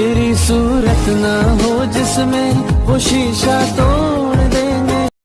तेरी सूरत ना हो जिसमें वो शीशा तो